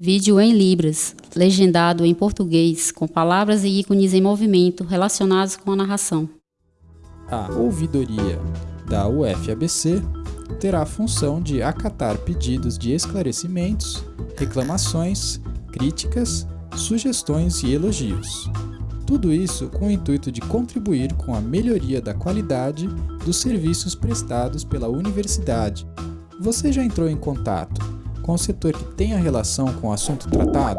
Vídeo em Libras, legendado em português, com palavras e ícones em movimento relacionados com a narração. A ouvidoria da UFABC terá a função de acatar pedidos de esclarecimentos, reclamações, críticas, sugestões e elogios. Tudo isso com o intuito de contribuir com a melhoria da qualidade dos serviços prestados pela universidade. Você já entrou em contato com o setor que tem a relação com o assunto tratado?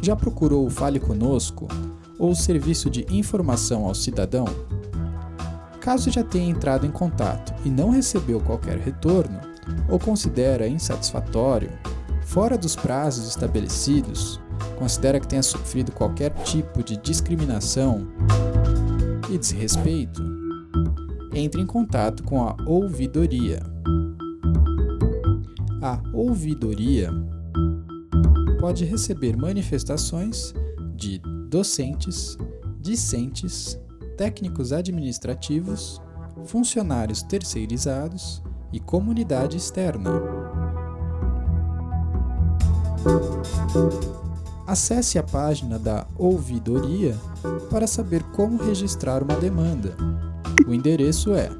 Já procurou o Fale Conosco ou o Serviço de Informação ao Cidadão? Caso já tenha entrado em contato e não recebeu qualquer retorno, ou considera insatisfatório, fora dos prazos estabelecidos, considera que tenha sofrido qualquer tipo de discriminação e desrespeito, entre em contato com a ouvidoria. A ouvidoria pode receber manifestações de docentes, discentes, técnicos administrativos, funcionários terceirizados e comunidade externa. Acesse a página da ouvidoria para saber como registrar uma demanda. O endereço é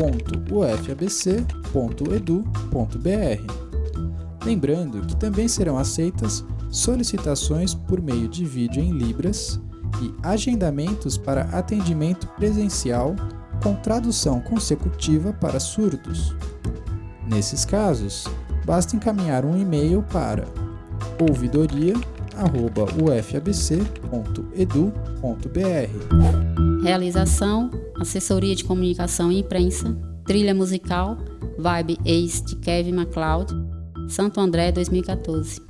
ouvidoria.ufabc.edu.br. Lembrando que também serão aceitas solicitações por meio de vídeo em Libras e agendamentos para atendimento presencial com tradução consecutiva para surdos. Nesses casos, basta encaminhar um e-mail para ouvidoria.ufabc.edu.br. Realização assessoria de comunicação e imprensa, trilha musical, Vibe Ace de Kevin MacLeod, Santo André 2014.